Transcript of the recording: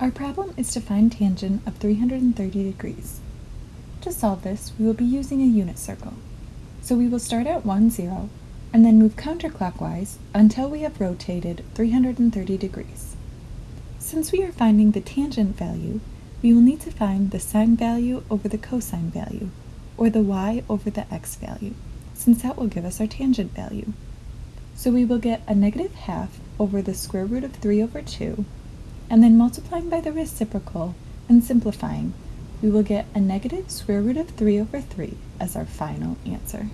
Our problem is to find tangent of 330 degrees. To solve this, we will be using a unit circle. So we will start at 1, 0, and then move counterclockwise until we have rotated 330 degrees. Since we are finding the tangent value, we will need to find the sine value over the cosine value, or the y over the x value, since that will give us our tangent value. So we will get a negative half over the square root of 3 over 2, and then multiplying by the reciprocal and simplifying, we will get a negative square root of 3 over 3 as our final answer.